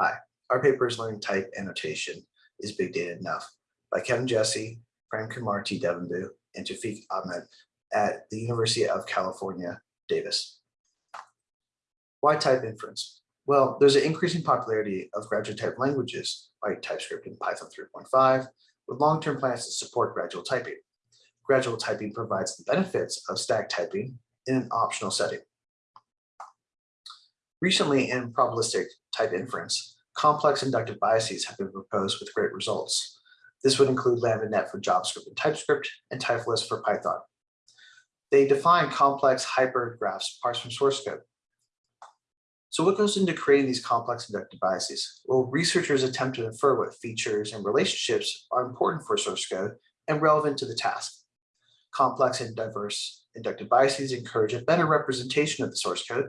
Hi, our paper is Learning Type Annotation is Big Data Enough by Kevin Jesse, Premkumar T. Devanbu, and Toufique Ahmed at the University of California, Davis. Why type inference? Well, there's an increasing popularity of graduate type languages like TypeScript and Python 3.5 with long-term plans to support gradual typing. Gradual typing provides the benefits of static typing in an optional setting. Recently in probabilistic type inference, complex inductive biases have been proposed with great results. This would include LambdaNet for JavaScript and TypeScript and Typilus for Python. They define complex hypergraphs parsed from source code. So what goes into creating these complex inductive biases? Well, researchers attempt to infer what features and relationships are important for source code and relevant to the task. Complex and diverse inductive biases encourage a better representation of the source code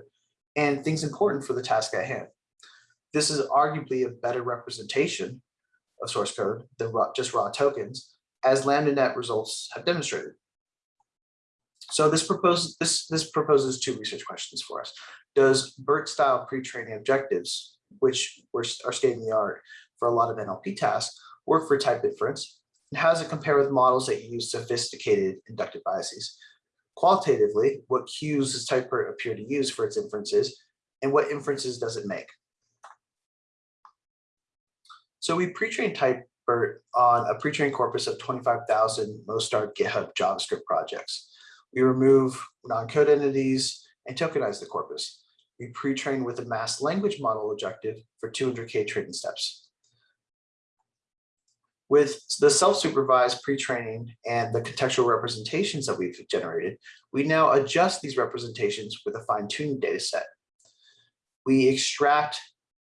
and things important for the task at hand. This is arguably a better representation of source code than just raw tokens, as LambdaNet results have demonstrated. So this proposes this this proposes two research questions for us. Does BERT-style pre-training objectives, which were, are state of the art for a lot of NLP tasks, work for type inference? And how does it compare with models that use sophisticated inductive biases? Qualitatively, what cues does TypeBERT appear to use for its inferences, and what inferences does it make? So we pre-trained TypeBERT on a pre-trained corpus of 25,000 most start GitHub JavaScript projects. We remove non-code entities and tokenize the corpus. We pre-train with a masked language model objective for 200K training steps. With the self-supervised pre-training and the contextual representations that we've generated, we now adjust these representations with a fine-tuned data set. We extract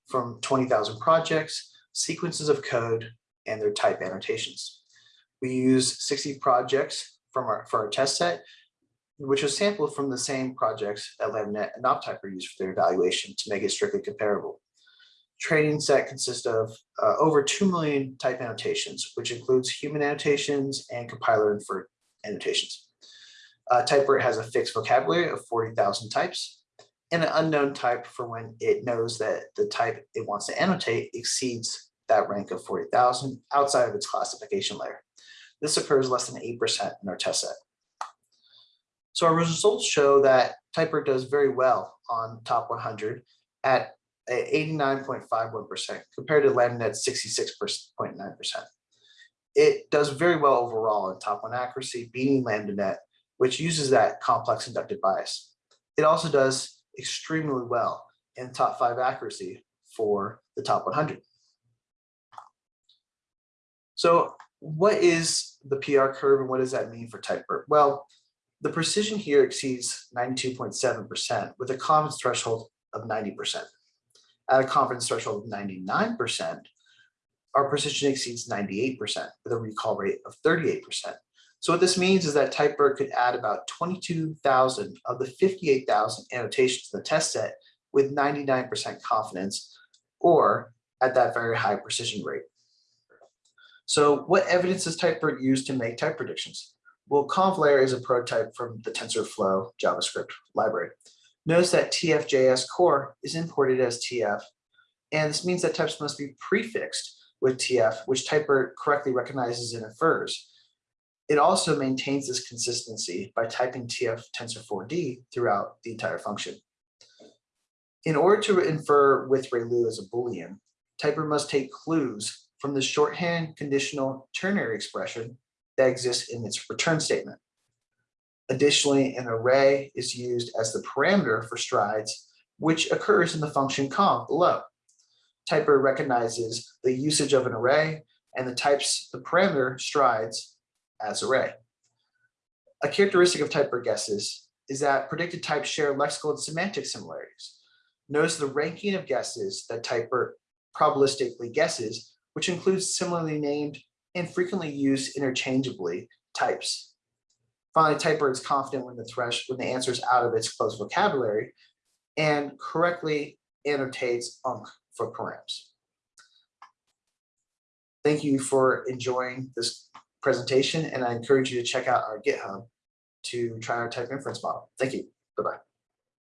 from 20,000 projects, sequences of code, and their type annotations. We use 60 projects from our, for our test set which was sampled from the same projects that LambdaNet and OptTyper used for their evaluation to make it strictly comparable. Training set consists of uh, over 2 million type annotations, which includes human annotations and compiler inferred annotations. Uh, has a fixed vocabulary of 40,000 types and an unknown type for when it knows that the type it wants to annotate exceeds that rank of 40,000 outside of its classification layer. This occurs less than 8% in our test set. So our results show that TypeBERT does very well on top 100 at 89.51% compared to LambdaNet's 66.9%. It does very well overall in top one accuracy, beating LambdaNet, which uses that complex inductive bias. It also does extremely well in top five accuracy for the top 100. So what is the PR curve and what does that mean for type TypeBERT? Well, the precision here exceeds 92.7% with a confidence threshold of 90%. At a confidence threshold of 99%, our precision exceeds 98% with a recall rate of 38%. So what this means is that TypeBERT could add about 22,000 of the 58,000 annotations in the test set with 99% confidence or at that very high precision rate. So what evidence does TypeBERT use to make type predictions? Well, convlayer is a prototype from the TensorFlow JavaScript library. Notice that TF.js core is imported as TF, and this means that types must be prefixed with TF, which typer correctly recognizes and infers. It also maintains this consistency by typing TF tensor4d throughout the entire function. In order to infer with ReLU as a Boolean, typer must take clues from the shorthand conditional ternary expression that exists in its return statement. Additionally, an array is used as the parameter for strides, which occurs in the function conv below. TypeBERT recognizes the usage of an array and the types the parameter strides as array. A characteristic of TypeBERT guesses is that predicted types share lexical and semantic similarities. Notice the ranking of guesses that TypeBERT probabilistically guesses, which includes similarly named and frequently used interchangeably types. Finally, typer is confident when the thresh when the answer is out of its closed vocabulary and correctly annotates UNK for params. Thank you for enjoying this presentation, and I encourage you to check out our GitHub to try our type inference model. Thank you. Bye-bye.